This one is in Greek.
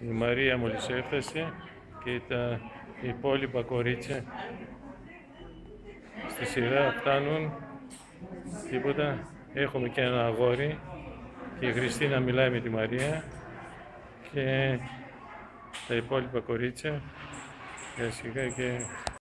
Η Μαρία μόλις έφτασε και τα υπόλοιπα κορίτσια στη σειρά φτάνουν. Τίποτα. Έχουμε και ένα αγόρι και η Χριστίνα μιλάει με τη Μαρία και τα υπόλοιπα κορίτσια σιγά και